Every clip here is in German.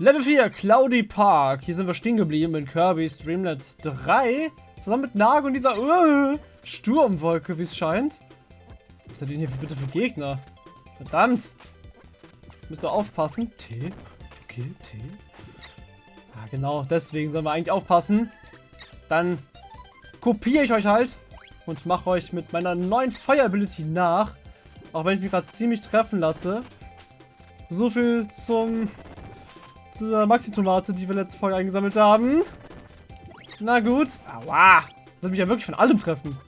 Level 4, Cloudy Park. Hier sind wir stehen geblieben in Kirby's Dreamland 3. Zusammen mit Nago und dieser uh, Sturmwolke, wie es scheint. Was sind denn hier bitte für Gegner? Verdammt! Müsst ihr aufpassen. T. Okay, T. Ja, genau. Deswegen sollen wir eigentlich aufpassen. Dann kopiere ich euch halt und mache euch mit meiner neuen Fire Ability nach. Auch wenn ich mich gerade ziemlich treffen lasse. So viel zum zur Maxi-Tomate, die wir letzte Folge eingesammelt haben. Na gut. Aua. Das mich ja wirklich von allem treffen.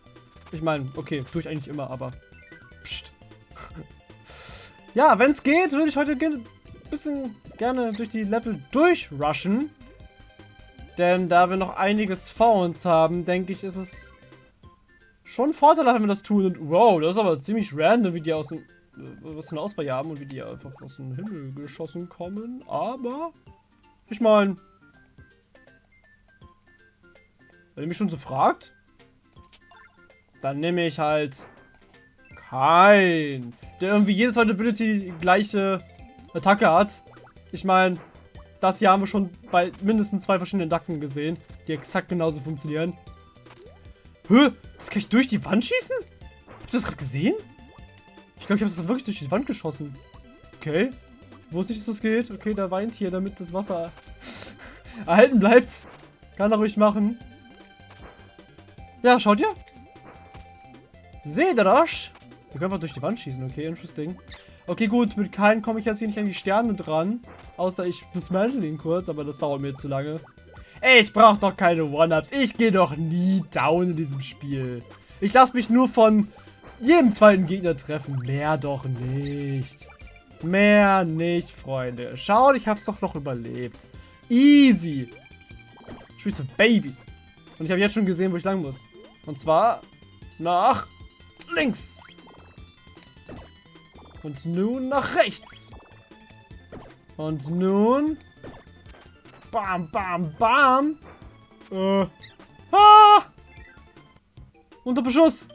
Ich meine, okay, tue ich eigentlich immer, aber... Psst. ja, wenn es geht, würde ich heute ein bisschen gerne durch die Level durchrushen. Denn da wir noch einiges vor uns haben, denke ich, ist es schon vorteilhaft, wenn wir das tun. Und wow, das ist aber ziemlich random, wie die aus dem äh, was für eine Auswahl haben und wie die einfach aus dem Himmel geschossen kommen. Aber ich meine, wenn ihr mich schon so fragt, dann nehme ich halt kein, der irgendwie jede zweite Ability die gleiche Attacke hat. Ich meine, das hier haben wir schon bei mindestens zwei verschiedenen Dacken gesehen, die exakt genauso funktionieren. Hä? Das kann ich durch die Wand schießen? Habt ihr das gerade gesehen? Ich glaube, ich habe das wirklich durch die Wand geschossen. Okay. Wusste ich, dass das geht. Okay, da weint hier, damit das Wasser erhalten bleibt. Kann er ruhig machen. Ja, schaut ihr? Seht ihr das? Wir können einfach durch die Wand schießen, okay, interesting. Okay, gut, mit keinem komme ich jetzt hier nicht an die Sterne dran. Außer ich dismantle ihn kurz, aber das dauert mir zu lange. Ich brauche doch keine One-Ups. Ich gehe doch nie down in diesem Spiel. Ich lasse mich nur von jedem zweiten Gegner treffen. Mehr doch nicht. Mehr nicht, Freunde. Schaut, ich hab's doch noch überlebt. Easy. Spielst du Babys. Und ich habe jetzt schon gesehen, wo ich lang muss. Und zwar nach links. Und nun nach rechts. Und nun... Bam, bam, bam. Äh. Ah! Unter Beschuss.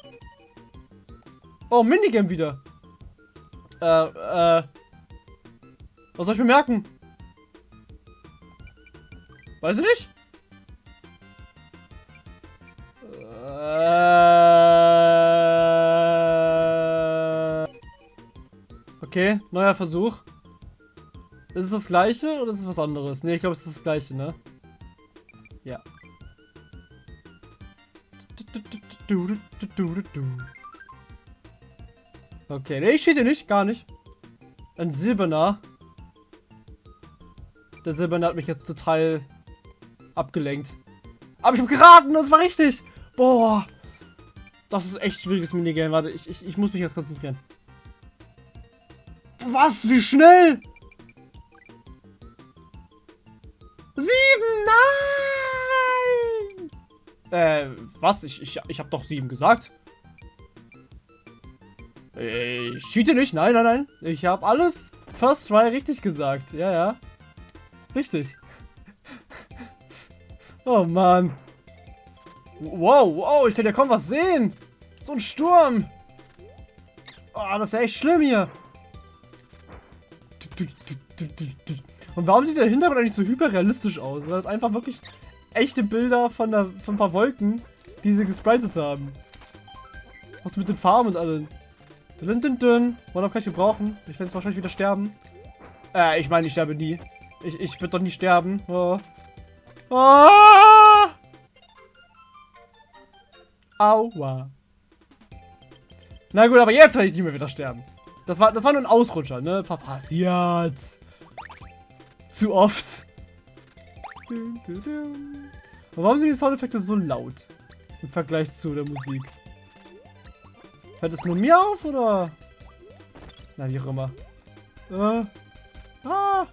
Oh, Minigame wieder. Äh, äh. Was soll ich mir merken? Weiß ich nicht. Äh. Okay, neuer Versuch. Ist es das gleiche oder ist es was anderes? Ne, ich glaube, es ist das gleiche, ne? Ja. Okay, ne, ich stehe nicht, gar nicht. Ein Silberner. Der Silberner hat mich jetzt total abgelenkt. Aber ich habe geraten, das war richtig. Boah. Das ist echt schwieriges Minigame. Warte, ich, ich, ich muss mich jetzt konzentrieren. Was? Wie schnell? Sieben! Nein! Äh, was? Ich, ich, ich habe doch sieben gesagt. Ich cheate nicht. Nein, nein, nein. Ich habe alles First Try richtig gesagt. Ja, ja. Richtig. oh, Mann. Wow, wow, ich kann ja kaum was sehen. So ein Sturm. Oh, das ist ja echt schlimm hier. Und warum sieht der Hintergrund eigentlich so hyperrealistisch aus? Das einfach wirklich echte Bilder von, der, von ein paar Wolken, die sie gespritet haben. Was mit den Farben und allem. Dun, dun, dun. One kann ich gebrauchen. Ich werde jetzt wahrscheinlich wieder sterben. Äh, ich meine, ich sterbe nie. Ich, ich würde doch nie sterben. Oh. Ah! Aua. Na gut, aber jetzt werde ich nicht mehr wieder sterben. Das war, das war nur ein Ausrutscher, ne? Passiert. Zu oft. Und warum sind die Soundeffekte so laut? Im Vergleich zu der Musik. Hört es nur mir auf, oder? Na, wie auch immer. Äh. Ah.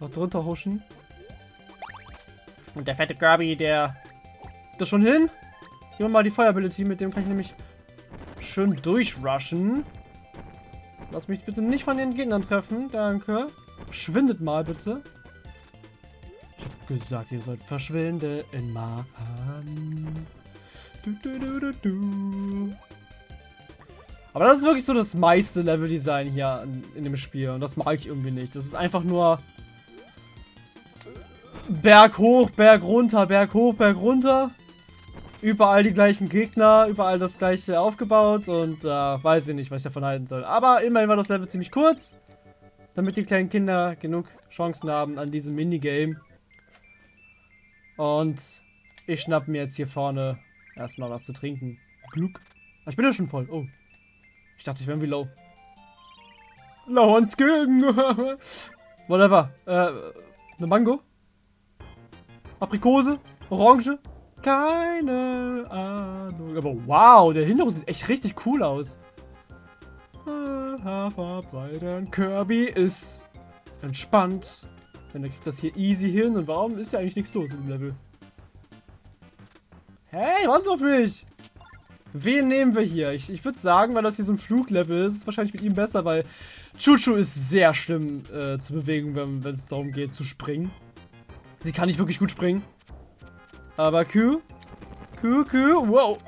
Noch drunter huschen. Und der fette Kirby, der... Das schon hin? Hier mal die Feuerability, mit dem kann ich nämlich schön durchrushen. Lass mich bitte nicht von den Gegnern treffen. Danke. Schwindet mal bitte. Ich hab gesagt, ihr sollt verschwinden. Mann. Du, du, du, du, du. Aber das ist wirklich so das meiste Leveldesign hier in, in, dem Spiel. Und das mag ich irgendwie nicht. Das ist einfach nur Berg hoch, Berg runter, Berg hoch, Berg runter. Überall die gleichen Gegner, überall das gleiche aufgebaut und äh, weiß ich nicht, was ich davon halten soll. Aber immerhin war das Level ziemlich kurz, damit die kleinen Kinder genug Chancen haben an diesem Minigame. Und ich schnapp mir jetzt hier vorne erstmal was zu trinken. Glück. Ich bin ja schon voll. Oh. Ich dachte, ich wäre irgendwie low. Low on Skill. Whatever. Äh, eine Mango? Aprikose? Orange? Keine Ahnung. Aber wow, der Hintergrund sieht echt richtig cool aus. Hafer bei den Kirby ist entspannt. Denn er kriegt das hier easy hin. Und warum ist ja eigentlich nichts los im Level? Hey, was auf mich? Wen nehmen wir hier? Ich, ich würde sagen, weil das hier so ein Fluglevel ist, ist es wahrscheinlich mit ihm besser, weil Chuchu ist sehr schlimm äh, zu bewegen, wenn es darum geht zu springen. Sie kann nicht wirklich gut springen. Aber Q, Q, Q, wow.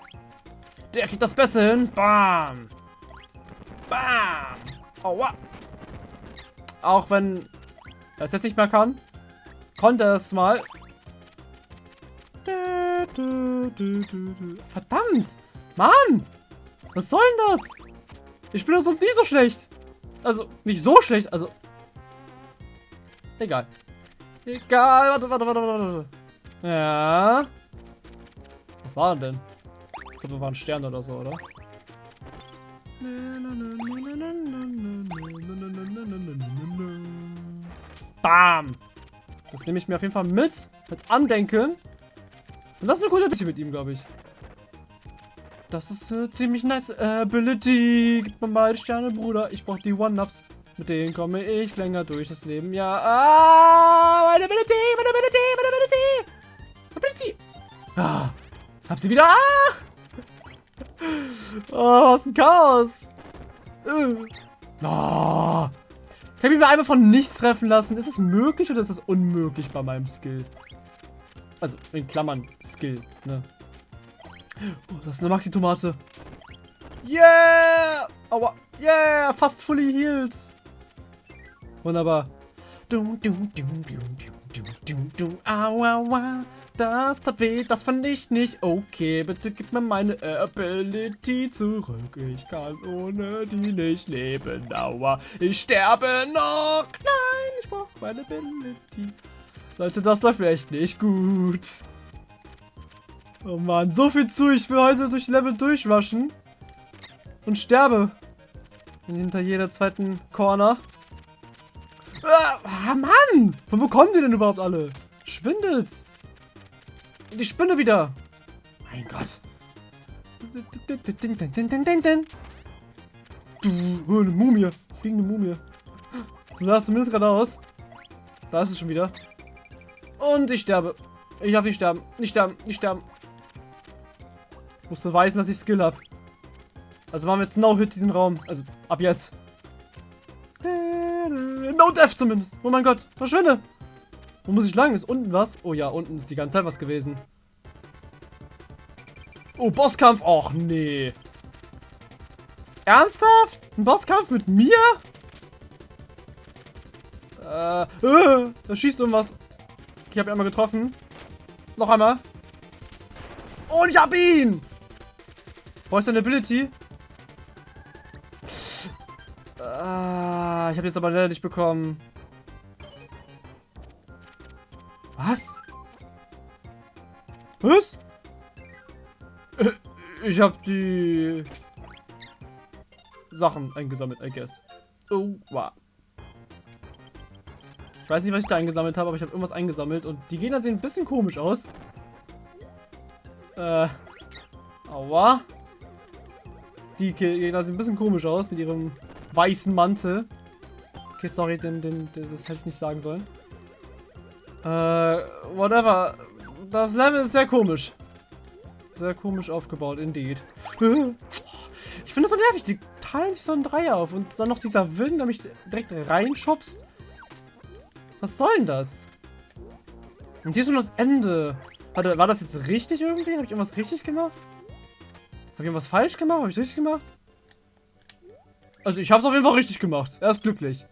Der kriegt das besser hin. Bam. Bam. Aua. Auch wenn er es jetzt nicht mehr kann, konnte er es mal. Verdammt. Mann. Was soll denn das? Ich bin doch sonst nie so schlecht. Also, nicht so schlecht, also... Egal. Egal, warte, warte, warte, warte. Ja. Was war denn? Ich glaube, wir waren Stern oder so, oder? Bam! Das nehme ich mir auf jeden Fall mit. Als Andenken. Und das ist eine coole Ability mit ihm, glaube ich. Das ist eine ziemlich nice Ability. Gib mir mal die Sterne, Bruder. Ich brauche die One-Ups. Mit denen komme ich länger durch das Leben. Ja, ah, meine Ability, meine Ability, meine Ability. Ability. Ah, hab sie wieder. Ah. Oh, was ein Chaos. Uh. Oh. Ich mich einmal von nichts treffen lassen? Ist es möglich oder ist es unmöglich bei meinem Skill? Also, in Klammern Skill, ne? Oh, das ist eine Maxi-Tomate. Yeah! Aua. Yeah! Fast fully healed. Wunderbar. Dum, dum, dum, dum, dum, dum, dum, aua, aua. Das tat weh, das fand ich nicht okay. Bitte gib mir meine Ability zurück. Ich kann ohne die nicht leben. Aua, ich sterbe noch. Nein, ich brauche meine Ability. Leute, das läuft echt nicht gut. Oh Mann, so viel zu. Ich will heute durch Level durchwaschen. Und sterbe. Hinter jeder zweiten Corner. Ah, Mann! Von wo kommen die denn überhaupt alle? Schwindelt. Die Spinne wieder. Mein Gott. Du, eine Mumie. Fliegende Mumie. So sah es zumindest gerade aus. Da ist es schon wieder. Und ich sterbe. Ich darf nicht sterben. Nicht sterben. Nicht sterben. Ich muss beweisen, dass ich Skill habe. Also machen wir jetzt No-Hit diesen Raum. Also ab jetzt. No Death zumindest. Oh mein Gott. Verschwinde. Wo muss ich lang? Ist unten was? Oh ja, unten ist die ganze Zeit was gewesen. Oh, Bosskampf. Och, nee. Ernsthaft? Ein Bosskampf mit mir? Äh, äh, da schießt irgendwas. Ich habe ihn einmal getroffen. Noch einmal. Und ich hab ihn! Wo ist deine Ability? Ich habe jetzt aber leider nicht bekommen. Was? Was? Äh, ich habe die Sachen eingesammelt, I guess. Oh, wow. Ich weiß nicht, was ich da eingesammelt habe, aber ich habe irgendwas eingesammelt und die Gegner sehen ein bisschen komisch aus. Äh. Aua. Die Gegner sehen ein bisschen komisch aus mit ihrem weißen Mantel. Okay, sorry, den, den, den, das hätte ich nicht sagen sollen. Äh, whatever. Das Level ist sehr komisch. Sehr komisch aufgebaut, indeed. Ich finde das so nervig. Die teilen sich so ein Dreier auf und dann noch dieser Wind, der mich direkt reinschubst. Was soll denn das? Und hier ist schon das Ende. Warte, war das jetzt richtig irgendwie? Habe ich irgendwas richtig gemacht? Habe ich irgendwas falsch gemacht? Habe ich richtig gemacht? Also ich habe es auf jeden Fall richtig gemacht. Er ist glücklich.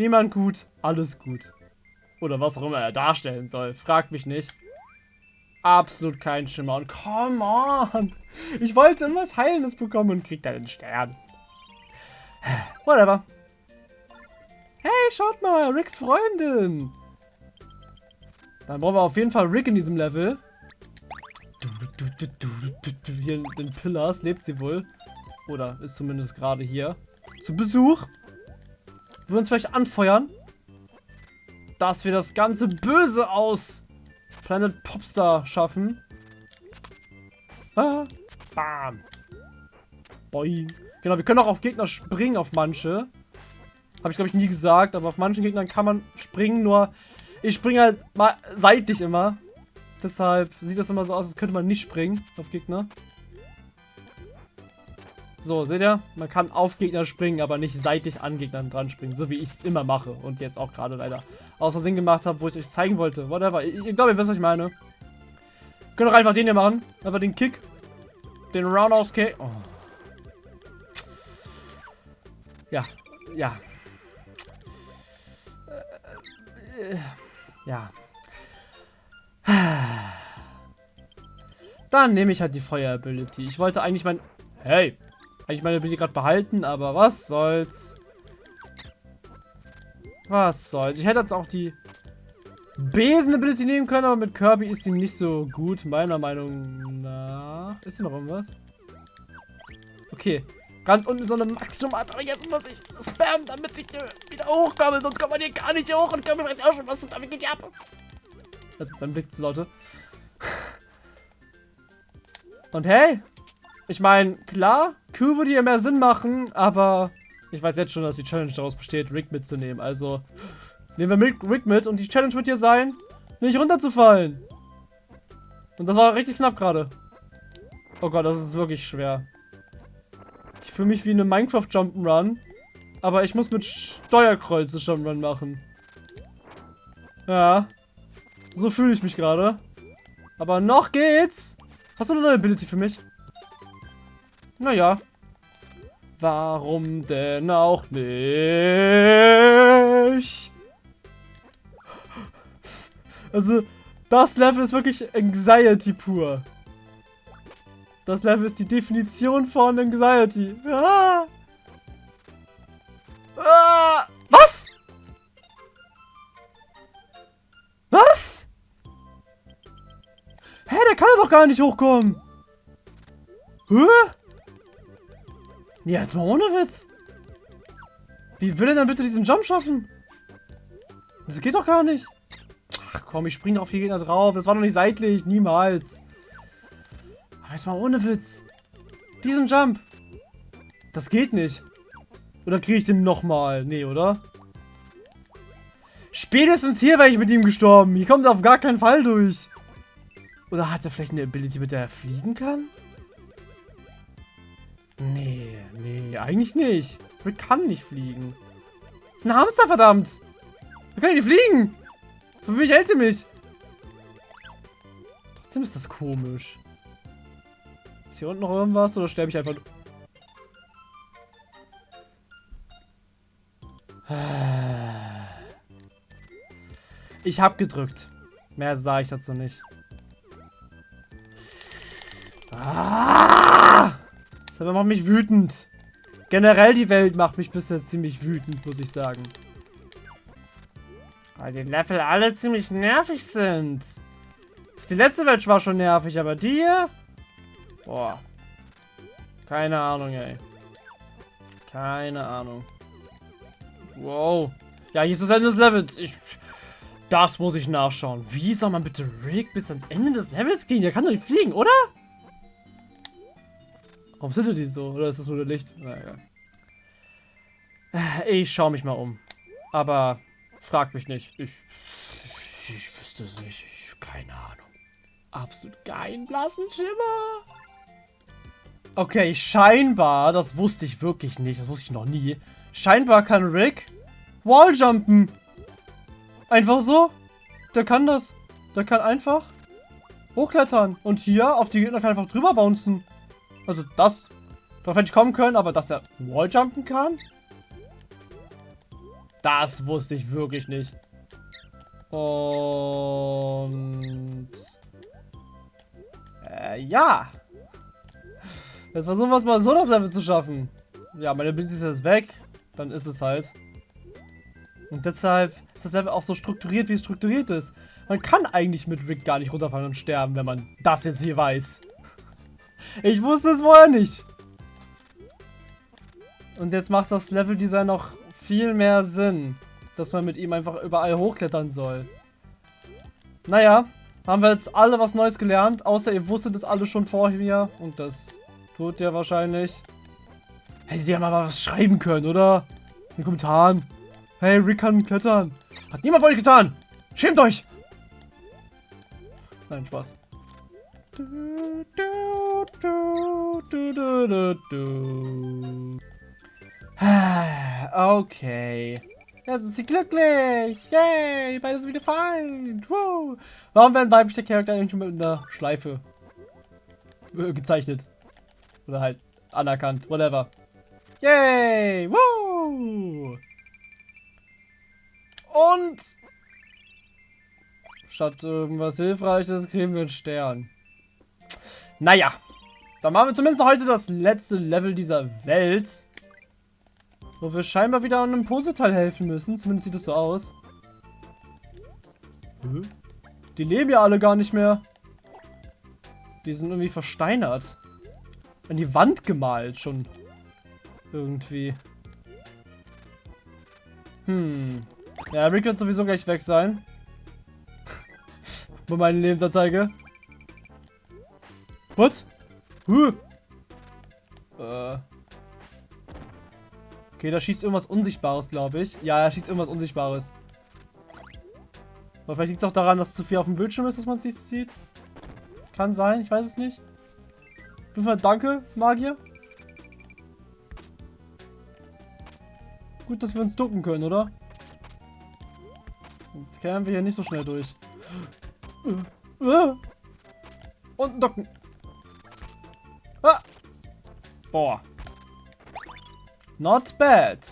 Schneemann gut, alles gut. Oder was auch immer er darstellen soll. Fragt mich nicht. Absolut kein Schimmer. Und come on. Ich wollte immer was Heilendes bekommen und krieg dann einen Stern. Whatever. Hey, schaut mal, Ricks Freundin. Dann brauchen wir auf jeden Fall Rick in diesem Level. Hier in den Pillars lebt sie wohl. Oder ist zumindest gerade hier. Zu Besuch. Wir uns vielleicht anfeuern. Dass wir das ganze Böse aus Planet Popstar schaffen. Ah, bam. Boing. Genau, wir können auch auf Gegner springen, auf manche. Habe ich, glaube ich, nie gesagt, aber auf manchen Gegnern kann man springen, nur ich springe halt mal seitlich immer. Deshalb sieht das immer so aus, als könnte man nicht springen auf Gegner. So, seht ihr? Man kann auf Gegner springen, aber nicht seitlich an Gegnern dran springen, so wie ich es immer mache und jetzt auch gerade leider aus Versehen gemacht habe, wo ich euch zeigen wollte. Whatever. Ich, ich glaube, ihr wisst, was ich meine. Könnt doch einfach den hier machen. Einfach den Kick. Den Roundhouse Kick. Oh. Ja, ja. Äh, äh, ja. Dann nehme ich halt die Feuer-Ability. Ich wollte eigentlich mein... Hey! Eigentlich meine Ability gerade behalten, aber was soll's. Was soll's. Ich hätte jetzt auch die Besen-Ability nehmen können, aber mit Kirby ist sie nicht so gut, meiner Meinung nach. Ist hier noch irgendwas? Okay. Ganz unten ist so eine Maximum-Art, aber jetzt muss ich spammen, damit ich äh, wieder hochkomme, sonst kommt man hier gar nicht hoch und Kirby vielleicht auch schon was und damit geht ab. Das ist ein Blick zu Leute. Und hey, ich meine, klar, Q würde hier mehr Sinn machen, aber ich weiß jetzt schon, dass die Challenge daraus besteht, Rick mitzunehmen. Also nehmen wir Rick mit und die Challenge wird hier sein, nicht runterzufallen. Und das war richtig knapp gerade. Oh Gott, das ist wirklich schwer. Ich fühle mich wie eine Minecraft Jump'n'Run, aber ich muss mit Steuerkreuze Jump'n'Run machen. Ja. So fühle ich mich gerade. Aber noch geht's. Hast du eine neue Ability für mich? Naja. Warum denn auch nicht? Also, das Level ist wirklich Anxiety pur. Das Level ist die Definition von Anxiety. Ah. Ah. Was? Was? Hä, der kann doch gar nicht hochkommen. Hä? Ja, jetzt mal ohne Witz. Wie will er denn bitte diesen Jump schaffen? Das geht doch gar nicht. Ach komm, ich springe auf die Gegner drauf. Das war doch nicht seitlich. Niemals. Aber jetzt mal ohne Witz. Diesen Jump. Das geht nicht. Oder kriege ich den nochmal? Nee, oder? Spätestens hier wäre ich mit ihm gestorben. Hier kommt er auf gar keinen Fall durch. Oder hat er vielleicht eine Ability, mit der er fliegen kann? Nee, nee, eigentlich nicht. Rick kann nicht fliegen. Das ist ein Hamster, verdammt. Wir können nicht fliegen. Für mich hält mich. Trotzdem ist das komisch. Ist hier unten noch irgendwas oder sterbe ich einfach... Ich habe gedrückt. Mehr sage ich dazu nicht. Ah! Das macht mich wütend. Generell die Welt macht mich bisher ziemlich wütend, muss ich sagen. Weil die Level alle ziemlich nervig sind. Die letzte Welt war schon nervig, aber die? Boah. Keine Ahnung, ey. Keine Ahnung. Wow. Ja, hier ist das Ende des Levels. Ich, das muss ich nachschauen. Wie soll man bitte Rick bis ans Ende des Levels gehen? Der kann doch nicht fliegen, oder? Warum sind die so? Oder ist das nur der Licht? Na egal. Ich schaue mich mal um. Aber frag mich nicht. Ich, ich, ich wüsste es nicht. Ich, keine Ahnung. Absolut keinen blassen Schimmer. Okay, scheinbar, das wusste ich wirklich nicht. Das wusste ich noch nie. Scheinbar kann Rick Walljumpen. Einfach so. Der kann das. Der kann einfach hochklettern. Und hier auf die Gegner kann einfach drüber bouncen. Also das, darauf hätte ich kommen können, aber dass er Walljumpen kann? Das wusste ich wirklich nicht. Und... Äh, ja. Jetzt versuchen wir es mal so, das Level zu schaffen. Ja, meine Ability ist jetzt weg. Dann ist es halt. Und deshalb ist das Level auch so strukturiert, wie es strukturiert ist. Man kann eigentlich mit Rick gar nicht runterfallen und sterben, wenn man das jetzt hier weiß. Ich wusste es vorher nicht. Und jetzt macht das Leveldesign noch viel mehr Sinn, dass man mit ihm einfach überall hochklettern soll. Naja, haben wir jetzt alle was Neues gelernt, außer ihr wusstet es alle schon vorher und das tut ihr wahrscheinlich. Hättet ihr mal was schreiben können, oder? In den Kommentaren. Hey, Rick kann klettern. Hat niemand von euch getan. Schämt euch. Nein, Spaß. Okay. Jetzt ist sie glücklich. Yay, beides wieder fein. Woo. Warum werden weibliche Charakter eigentlich mit einer Schleife äh, gezeichnet? Oder halt anerkannt, whatever. Yay, woo. Und statt irgendwas Hilfreiches kriegen wir einen Stern. Naja, dann machen wir zumindest heute das letzte Level dieser Welt. Wo wir scheinbar wieder an einem Puzzleteil helfen müssen. Zumindest sieht es so aus. Die leben ja alle gar nicht mehr. Die sind irgendwie versteinert. An die Wand gemalt schon. Irgendwie. Hm. Ja, Rick wird sowieso gleich weg sein. Bei meine Lebensanzeige. What? Huh. Äh. Okay, da schießt irgendwas Unsichtbares, glaube ich. Ja, er schießt irgendwas Unsichtbares. Aber vielleicht liegt es auch daran, dass zu viel auf dem Bildschirm ist, dass man es nicht sieht. Kann sein, ich weiß es nicht. Auf jeden danke, Magier. Gut, dass wir uns ducken können, oder? Jetzt kämen wir hier nicht so schnell durch. Und ducken. Ah. Boah. Not bad.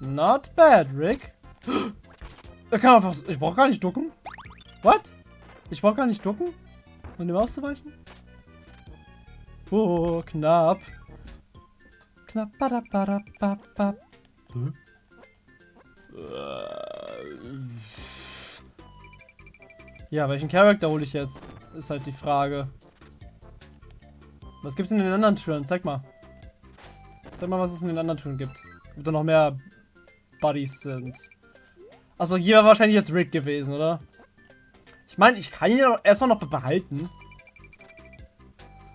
Not bad, Rick. Er kann einfach... Ich brauche gar nicht ducken. What? Ich brauche gar nicht ducken? Um dem auszuweichen? Oh, knapp. Knapp. Hm? Ja, welchen Charakter hole ich jetzt? Ist halt die Frage. Was gibt's in den anderen Türen? Zeig mal. Zeig mal, was es in den anderen Türen gibt. Ob da noch mehr Buddies sind. Achso, hier war wahrscheinlich jetzt Rick gewesen, oder? Ich meine, ich kann ihn ja erstmal noch behalten.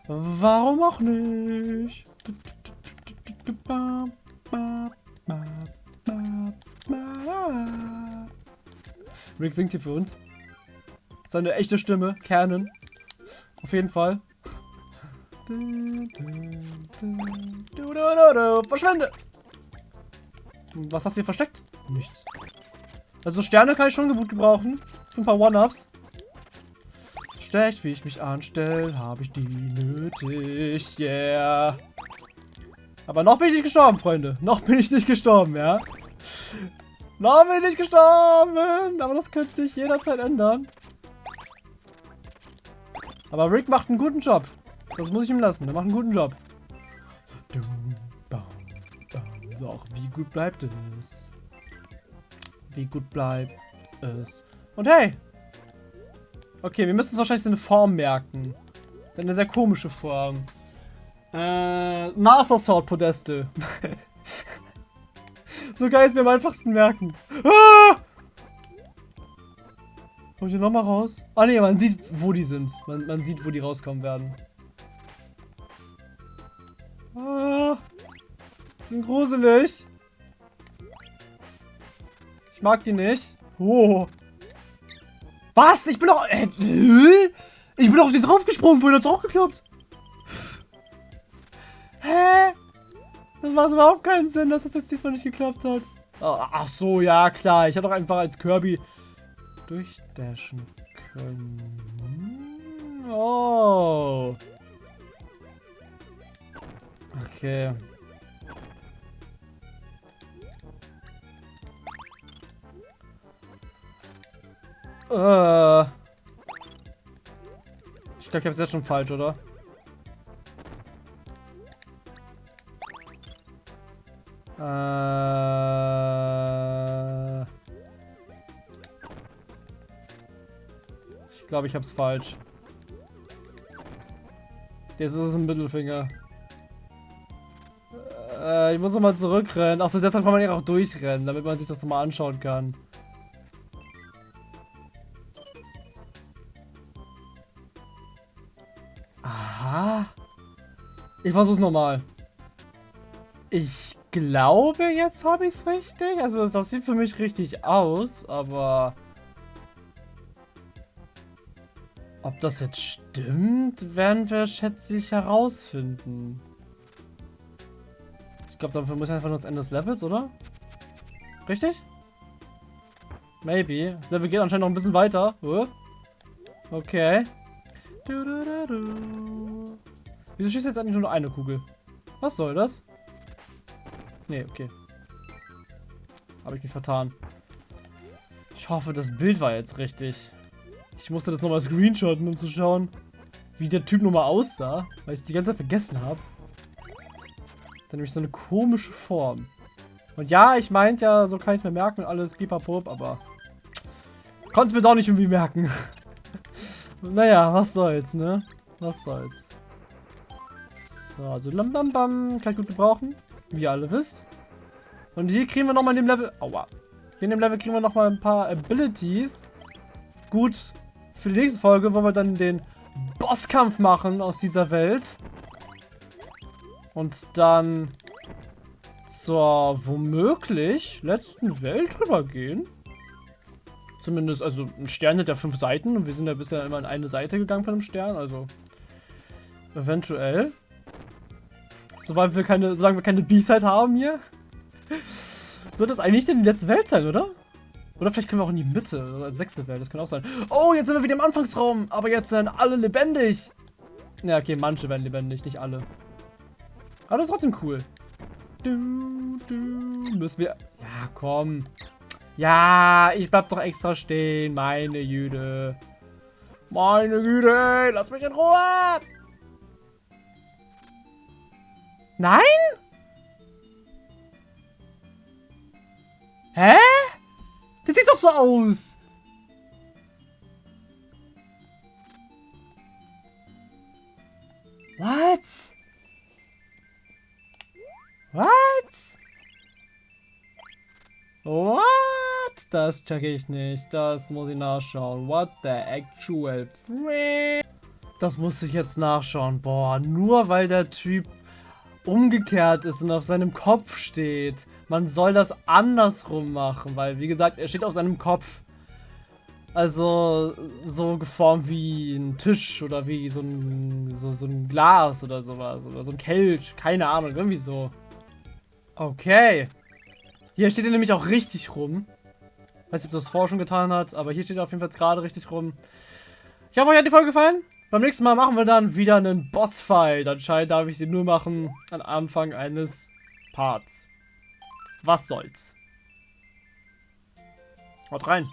Warum auch nicht? Rick singt hier für uns. Seine echte Stimme, Canon. Auf jeden Fall. Verschwende! Was hast du hier versteckt? Nichts. Also Sterne kann ich schon gut gebrauchen. Für ein paar One-Ups. Schlecht, wie ich mich anstelle, habe ich die nötig. Yeah. Aber noch bin ich nicht gestorben, Freunde. Noch bin ich nicht gestorben, ja. Noch bin ich nicht gestorben. Aber das könnte sich jederzeit ändern. Aber Rick macht einen guten Job. Das muss ich ihm lassen. Der macht einen guten Job. So, wie gut bleibt es? Wie gut bleibt es? Und hey! Okay, wir müssen uns wahrscheinlich eine Form merken. Eine sehr komische Form. Äh, Master Sword Podeste. so geil ist mir am einfachsten merken. Ah! Komm ich hier nochmal raus? Ah ne, man sieht, wo die sind. Man, man sieht, wo die rauskommen werden. Ah, gruselig. Ich mag die nicht. Oh. Was? Ich bin doch... Äh, ich bin auf den draufgesprungen, vorhin hat's auch geklappt. Hä? Das macht überhaupt keinen Sinn, dass das jetzt diesmal nicht geklappt hat. Ach so, ja klar. Ich hätte doch einfach als Kirby durchdashen können. Oh. Okay. Äh. Ich glaube, ich habe es jetzt schon falsch, oder? Äh. Ich glaube, ich habe es falsch. Jetzt ist es ein Mittelfinger. Äh, ich muss nochmal zurückrennen. Achso, deshalb kann man ja auch durchrennen, damit man sich das nochmal anschauen kann. Aha. Ich versuch's nochmal. Ich glaube, jetzt habe ich es richtig. Also das sieht für mich richtig aus, aber... Ob das jetzt stimmt, werden wir, schätze ich, herausfinden. Ich glaube, dafür muss ich einfach nur das Ende des Levels, oder? Richtig? Maybe. Das Level geht anscheinend noch ein bisschen weiter. Okay. Wieso schießt jetzt eigentlich nur eine Kugel? Was soll das? Nee, okay. Habe ich mich vertan. Ich hoffe, das Bild war jetzt richtig. Ich musste das nochmal screenshotten, um zu schauen, wie der Typ nochmal aussah, weil ich es die ganze Zeit vergessen habe. Dann nämlich so eine komische Form. Und ja, ich meinte ja, so kann ich es mir merken und alles pipapop, aber konnte es mir doch nicht irgendwie merken. naja, was soll's, ne? Was soll's. So, also lam bam bam, kann ich gut gebrauchen, wie ihr alle wisst. Und hier kriegen wir nochmal in dem Level, aua. Hier in dem Level kriegen wir nochmal ein paar Abilities. Gut, für die nächste Folge, wo wir dann den Bosskampf machen aus dieser Welt. Und dann zur womöglich letzten Welt rübergehen. Zumindest, also ein Stern hat ja fünf Seiten und wir sind ja bisher immer in eine Seite gegangen von einem Stern, also eventuell. Soweit wir keine, solange wir keine B-Side haben hier. Soll das eigentlich denn die letzte Welt sein, oder? Oder vielleicht können wir auch in die Mitte, oder sechste Welt, das kann auch sein. Oh, jetzt sind wir wieder im Anfangsraum, aber jetzt sind alle lebendig. Ja, okay, manche werden lebendig, nicht alle. Aber das ist trotzdem cool. Du, du, müssen wir... Ja, komm. Ja, ich bleib doch extra stehen, meine Jüde. Meine Güte, lass mich in Ruhe. Nein? Hä? Das sieht doch so aus. What? What? What? Das check ich nicht. Das muss ich nachschauen. What the actual frick? Das muss ich jetzt nachschauen. Boah, nur weil der Typ umgekehrt ist und auf seinem Kopf steht. Man soll das andersrum machen, weil, wie gesagt, er steht auf seinem Kopf. Also, so geformt wie ein Tisch oder wie so ein, so, so ein Glas oder sowas. Oder so ein Kelch. Keine Ahnung, irgendwie so. Okay. Hier steht er nämlich auch richtig rum. Weiß nicht, ob das vorher schon getan hat, aber hier steht er auf jeden Fall gerade richtig rum. Ich hoffe, euch hat die Folge gefallen. Beim nächsten Mal machen wir dann wieder einen Bossfight. Anscheinend darf ich sie nur machen am Anfang eines Parts. Was soll's. Haut rein.